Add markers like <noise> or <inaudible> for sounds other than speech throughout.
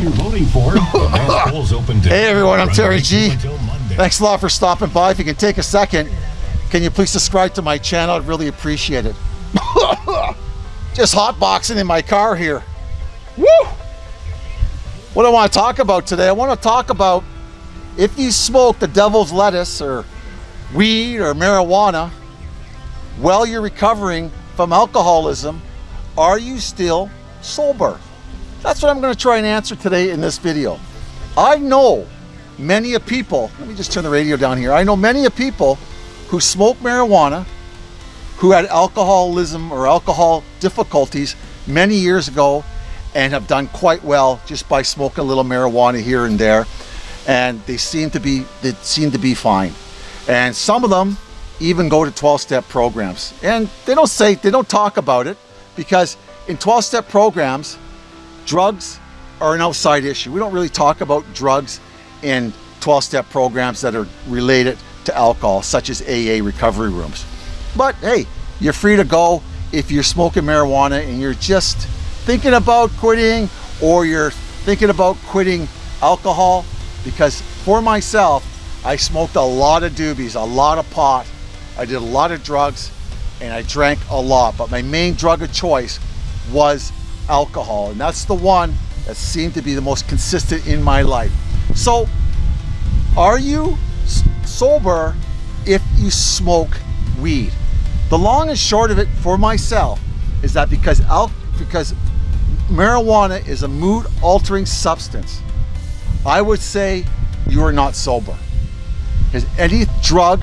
you're voting for. <laughs> polls open hey everyone, I'm Terry G. Thanks a lot for stopping by. If you can take a second, can you please subscribe to my channel? I'd really appreciate it. <laughs> Just hotboxing in my car here. Woo! What I want to talk about today, I want to talk about if you smoke the devil's lettuce or weed or marijuana while you're recovering from alcoholism, are you still sober? That's what I'm going to try and answer today in this video. I know many of people, let me just turn the radio down here. I know many of people who smoke marijuana, who had alcoholism or alcohol difficulties many years ago and have done quite well just by smoking a little marijuana here and there. And they seem to be, they seem to be fine. And some of them even go to 12-step programs. And they don't say, they don't talk about it because in 12-step programs, drugs are an outside issue. We don't really talk about drugs in 12-step programs that are related to alcohol, such as AA recovery rooms. But hey, you're free to go if you're smoking marijuana and you're just thinking about quitting or you're thinking about quitting alcohol because for myself, I smoked a lot of doobies, a lot of pot. I did a lot of drugs and I drank a lot, but my main drug of choice was alcohol. And that's the one that seemed to be the most consistent in my life. So are you sober if you smoke weed? The long and short of it for myself is that because al because marijuana is a mood altering substance, I would say you are not sober. Because any drug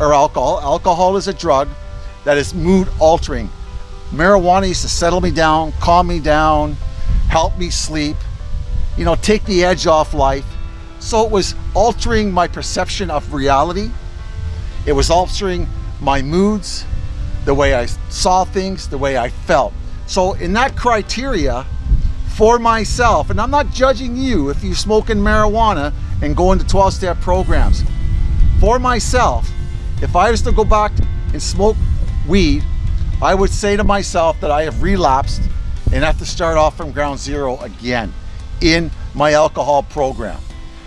or alcohol, alcohol is a drug that is mood altering. Marijuana used to settle me down, calm me down, help me sleep, you know, take the edge off life. So it was altering my perception of reality. It was altering my moods, the way I saw things, the way I felt. So in that criteria, for myself, and I'm not judging you if you're smoking marijuana and going to 12-step programs. For myself, if I was to go back and smoke weed, I would say to myself that I have relapsed and have to start off from ground zero again in my alcohol program.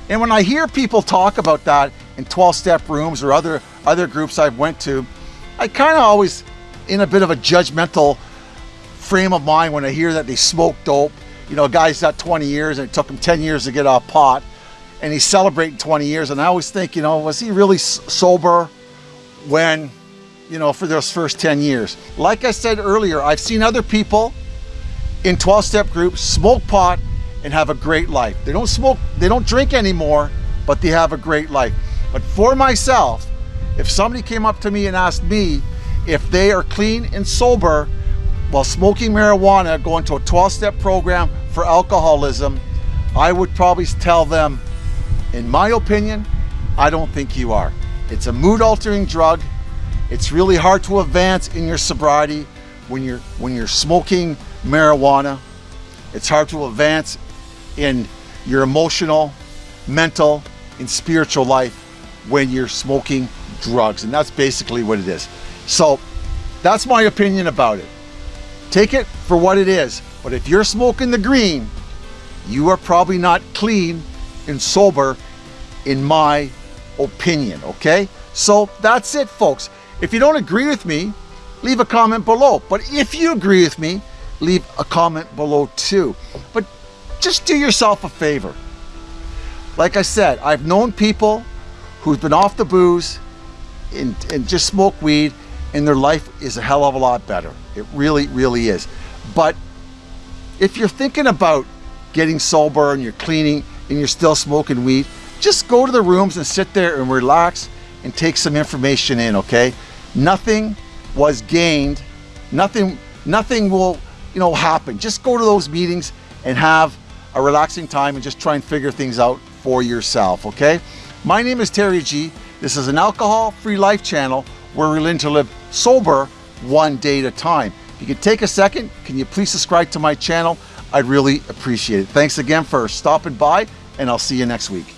And when I hear people talk about that in 12-step rooms or other, other groups I've went to, I kind of always in a bit of a judgmental frame of mind when I hear that they smoke dope you know, a guy's got 20 years and it took him 10 years to get off pot and he's celebrating 20 years. And I always think, you know, was he really sober when, you know, for those first 10 years? Like I said earlier, I've seen other people in 12 step groups smoke pot and have a great life. They don't smoke, they don't drink anymore, but they have a great life. But for myself, if somebody came up to me and asked me if they are clean and sober while smoking marijuana, going to a 12-step program for alcoholism, I would probably tell them, in my opinion, I don't think you are. It's a mood-altering drug. It's really hard to advance in your sobriety when you're when you're smoking marijuana. It's hard to advance in your emotional, mental, and spiritual life when you're smoking drugs. And that's basically what it is. So that's my opinion about it. Take it for what it is. But if you're smoking the green, you are probably not clean and sober in my opinion, okay? So that's it, folks. If you don't agree with me, leave a comment below. But if you agree with me, leave a comment below too. But just do yourself a favor. Like I said, I've known people who've been off the booze and, and just smoke weed and their life is a hell of a lot better. It really, really is. But if you're thinking about getting sober and you're cleaning and you're still smoking weed, just go to the rooms and sit there and relax and take some information in, okay? Nothing was gained, nothing, nothing will, you know, happen. Just go to those meetings and have a relaxing time and just try and figure things out for yourself, okay? My name is Terry G. This is an alcohol-free life channel where we learn to live sober one day at a time. If you could take a second, can you please subscribe to my channel? I'd really appreciate it. Thanks again for stopping by and I'll see you next week.